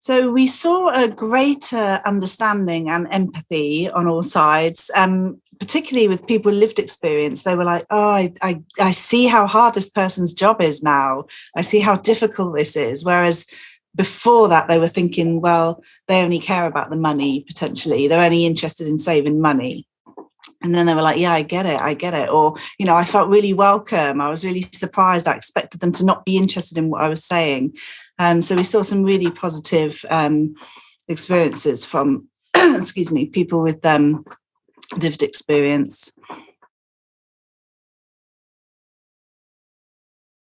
So we saw a greater understanding and empathy on all sides, um, particularly with people with lived experience. They were like, oh, I, I, I see how hard this person's job is now. I see how difficult this is. Whereas before that, they were thinking, well, they only care about the money, potentially. They're only interested in saving money. And then they were like, yeah, I get it, I get it. Or, you know, I felt really welcome. I was really surprised. I expected them to not be interested in what I was saying. Um, so we saw some really positive um, experiences from, excuse me, people with um, lived experience.